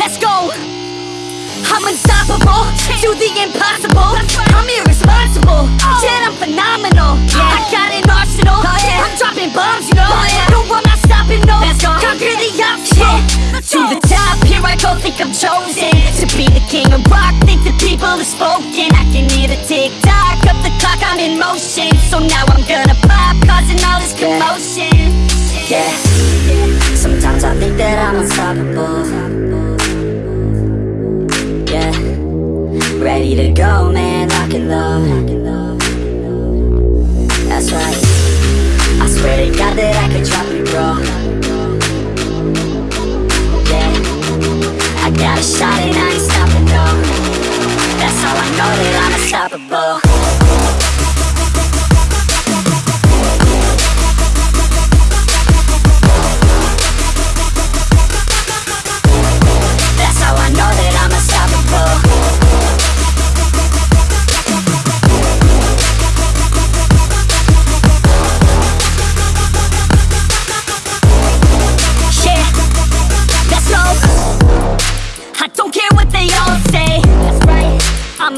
let's go. I'm unstoppable, do the impossible. I'm irresponsible, yet I'm phenomenal. I got an arsenal, oh, I'm dropping bombs, you know. Oh, no, I'm not stopping, no. Conquer the obstacle. To the top, here I go, think I'm chosen to be the king of rock. Think the people have spoken. I can hear the tick tock of the clock. I'm in motion, so now I'm gonna pop, causing all this commotion. Yeah. Sometimes I think that I'm unstoppable. To go, man, lock and low. That's right. I swear to God that I could drop you, bro. Yeah. I got a shot and I ain't stopping, no. That's how I know that I'm unstoppable.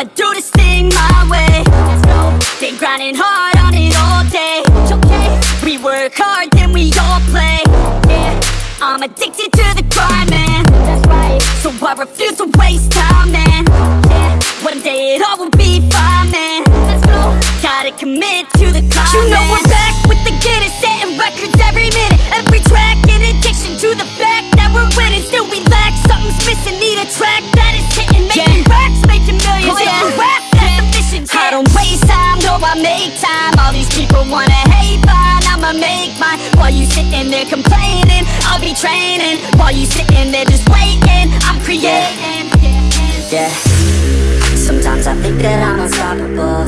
I'ma do this thing my way. They grinding hard on it all day. Okay. We work hard, then we all play. Yeah. I'm addicted to the grind, man. That's right. So I refuse to waste time, man. Yeah. One day it all will be fine, man. Let's go. Gotta commit to the climb. You know we're back with the Guinness, setting records every minute, every track. In addiction to the fact that we're winning, still we lack something's missing. Need a track time. All these people wanna hate, fine, I'ma make mine. While you sitting there complaining, I'll be training. While you sitting there just waiting, I'm creating. Yeah. Sometimes I think that I'm unstoppable.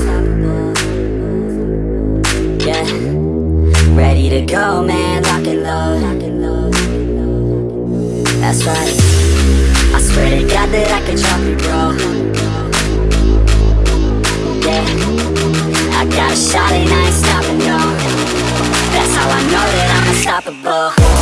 Yeah. Ready to go, man, lock and load. unstoppable